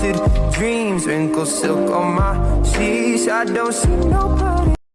melted dreams, wrinkled silk on my sheets. I don't see nobody